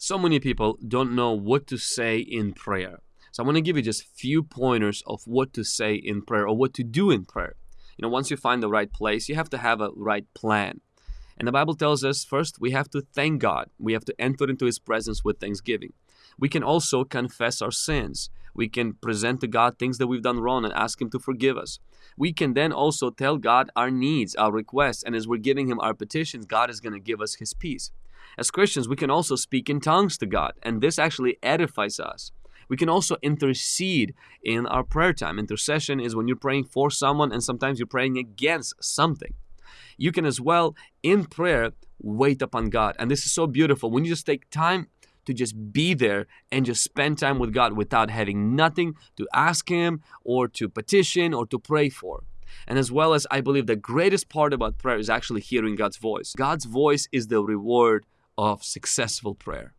So many people don't know what to say in prayer. So I want to give you just a few pointers of what to say in prayer or what to do in prayer. You know, once you find the right place, you have to have a right plan. And the Bible tells us first we have to thank God. We have to enter into his presence with thanksgiving. We can also confess our sins. We can present to God things that we've done wrong and ask him to forgive us. We can then also tell God our needs, our requests, and as we're giving him our petitions, God is going to give us his peace. As Christians, we can also speak in tongues to God, and this actually edifies us. We can also intercede in our prayer time. Intercession is when you're praying for someone and sometimes you're praying against something. You can as well, in prayer, wait upon God. And this is so beautiful. When you just take time to just be there and just spend time with God without having nothing to ask Him or to petition or to pray for. And as well as I believe the greatest part about prayer is actually hearing God's voice. God's voice is the reward of successful prayer.